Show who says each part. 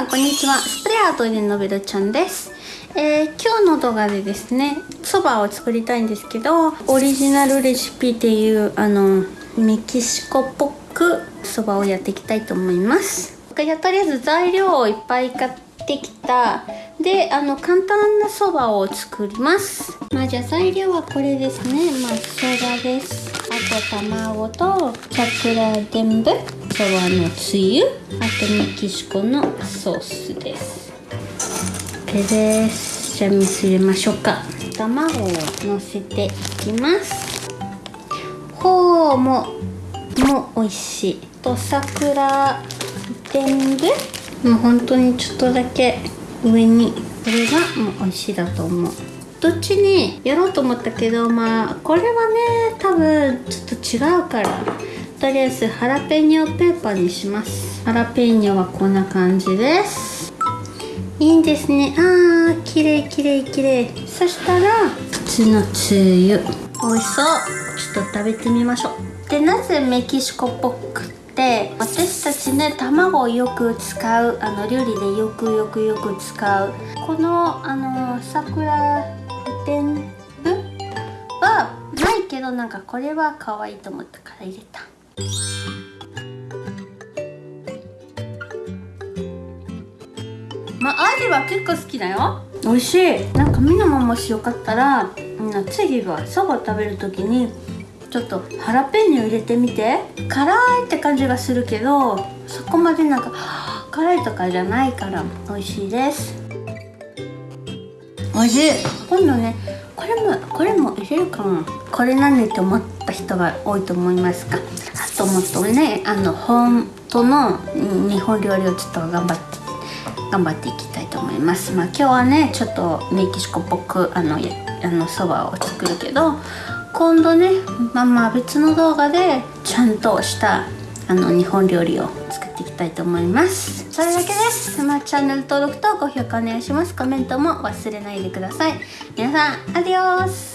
Speaker 1: さんこんにちは。スプレアートでのべるちゃんです。えー、今日の動画でですねそばを作りたいんですけどオリジナルレシピっていうあのメキシコっぽくそばをやっていきたいと思います。じゃとりあえず材料をいっぱい買ってきた。であの簡単なそばを作ります。まあじゃあ材料はこれですね。まあそばです。あと卵と桜でんぶそばのつゆ？あとメキシコのソースです。OK です。じゃあ水入れましょうか。卵をのせていきます。ほうもも美味しい。と桜でんぶもう本当にちょっとだけ上にこれがもう美味しいだと思う。どっちにやろうと思ったけどまあこれはね多分ちょっと違うから。とりあえずハラペーニョペーパーにします。ハラペーニョはこんな感じです。いいんですね。あーきれいきれいきれいそしたら普通のつゆ。美味しそう。ちょっと食べてみましょう。でなぜメキシコっぽくって私たちね卵をよく使うあの料理でよくよくよく使う。このあの桜天部はないけどなんかこれは可愛いと思ったから入れた。まあ味は結構好きだよ。美味しい。なんかみんなももしよかったら次はそば食べる時にちょっとハラペーニョ入れてみて。辛いって感じがするけどそこまでなんか 辛いとかじゃないから美味しいです。美味しい。今度ねこれもこれも入れるかも。これ何って思った人が多いと思いますか？あともっとねあの本当の日本料理をちょっと頑張って頑張っていきたいと思います。まあ今日はねちょっとメキシコっぽくあのあのそばを作るけど今度ねまあまあ別の動画でちゃんとしたあの日本料理を作っていきたいと思います。それだけです。まチャンネル登録と高評価お願いします。コメントも忘れないでください。皆さんアディオス。